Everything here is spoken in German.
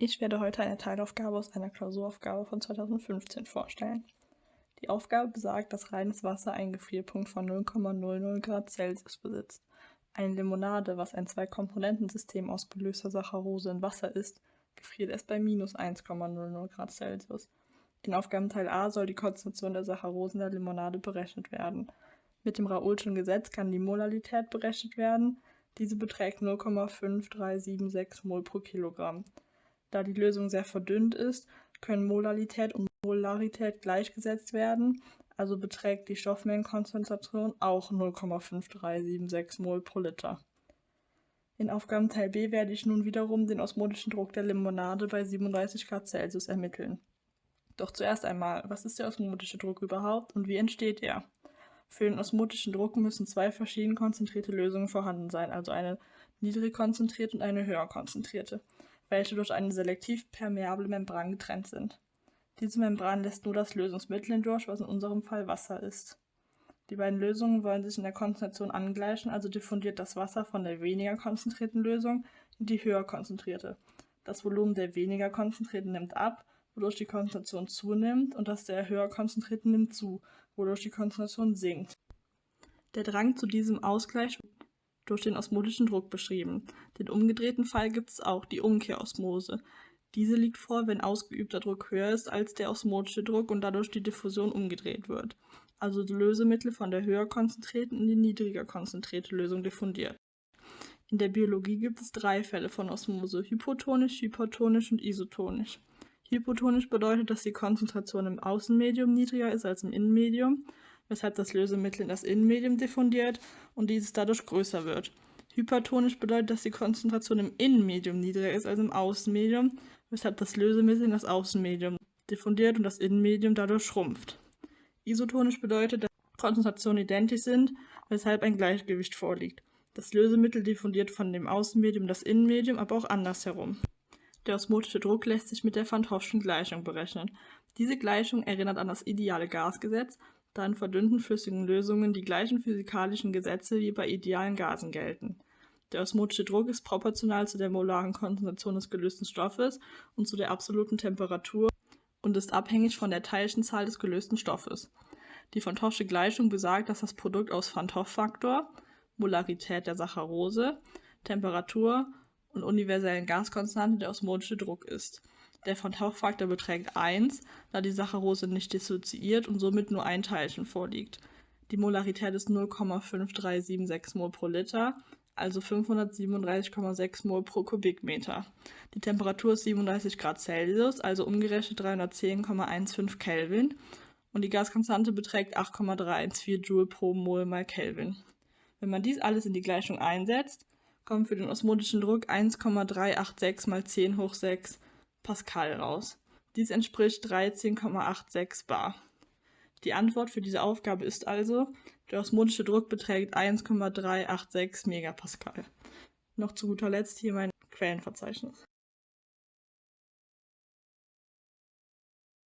Ich werde heute eine Teilaufgabe aus einer Klausuraufgabe von 2015 vorstellen. Die Aufgabe besagt, dass reines Wasser einen Gefrierpunkt von 0,00 Grad Celsius besitzt. Eine Limonade, was ein Zwei-Komponentensystem aus gelöster Saccharose in Wasser ist, gefriert erst bei minus 1,00 Grad Celsius. In Aufgabenteil A soll die Konzentration der Saccharose in der Limonade berechnet werden. Mit dem Raoulschen Gesetz kann die Molalität berechnet werden. Diese beträgt 0,5376 Mol pro Kilogramm. Da die Lösung sehr verdünnt ist, können Molalität und Molarität gleichgesetzt werden, also beträgt die Stoffmengenkonzentration auch 0,5376 Mol pro Liter. In Aufgabenteil B werde ich nun wiederum den osmotischen Druck der Limonade bei 37 Grad Celsius ermitteln. Doch zuerst einmal, was ist der osmotische Druck überhaupt und wie entsteht er? Für den osmotischen Druck müssen zwei verschieden konzentrierte Lösungen vorhanden sein, also eine niedrig konzentrierte und eine höher konzentrierte welche durch eine selektiv permeable Membran getrennt sind. Diese Membran lässt nur das Lösungsmittel hindurch, was in unserem Fall Wasser ist. Die beiden Lösungen wollen sich in der Konzentration angleichen, also diffundiert das Wasser von der weniger konzentrierten Lösung in die höher konzentrierte. Das Volumen der weniger konzentrierten nimmt ab, wodurch die Konzentration zunimmt, und das der höher konzentrierten nimmt zu, wodurch die Konzentration sinkt. Der Drang zu diesem Ausgleich durch den osmotischen Druck beschrieben. Den umgedrehten Fall gibt es auch, die Umkehrosmose. Diese liegt vor, wenn ausgeübter Druck höher ist als der osmotische Druck und dadurch die Diffusion umgedreht wird. Also Lösemittel von der höher konzentrierten in die niedriger konzentrierte Lösung diffundiert. In der Biologie gibt es drei Fälle von Osmose, hypotonisch, hypertonisch und isotonisch. Hypotonisch bedeutet, dass die Konzentration im Außenmedium niedriger ist als im Innenmedium weshalb das Lösemittel in das Innenmedium diffundiert und dieses dadurch größer wird. Hypertonisch bedeutet, dass die Konzentration im Innenmedium niedriger ist als im Außenmedium, weshalb das Lösemittel in das Außenmedium diffundiert und das Innenmedium dadurch schrumpft. Isotonisch bedeutet, dass die Konzentrationen identisch sind, weshalb ein Gleichgewicht vorliegt. Das Lösemittel diffundiert von dem Außenmedium das Innenmedium, aber auch andersherum. Der osmotische Druck lässt sich mit der Van Hoffschen Gleichung berechnen. Diese Gleichung erinnert an das ideale Gasgesetz da in verdünnten flüssigen Lösungen die gleichen physikalischen Gesetze wie bei idealen Gasen gelten. Der osmotische Druck ist proportional zu der molaren Konzentration des gelösten Stoffes und zu der absoluten Temperatur und ist abhängig von der Teilchenzahl des gelösten Stoffes. Die Van Toffsche Gleichung besagt, dass das Produkt aus Van Toff-Faktor, Molarität der Saccharose, Temperatur und universellen Gaskonstante der osmotische Druck ist. Der von Tauchfaktor beträgt 1, da die Saccharose nicht dissoziiert und somit nur ein Teilchen vorliegt. Die Molarität ist 0,5376 mol pro Liter, also 537,6 mol pro Kubikmeter. Die Temperatur ist 37 Grad Celsius, also umgerechnet 310,15 Kelvin und die Gaskonstante beträgt 8,314 Joule pro Mol mal Kelvin. Wenn man dies alles in die Gleichung einsetzt, kommt für den osmotischen Druck 1,386 mal 10 hoch 6 Pascal raus. Dies entspricht 13,86 bar. Die Antwort für diese Aufgabe ist also, der osmotische Druck beträgt 1,386 Megapascal. Noch zu guter Letzt hier mein Quellenverzeichnis.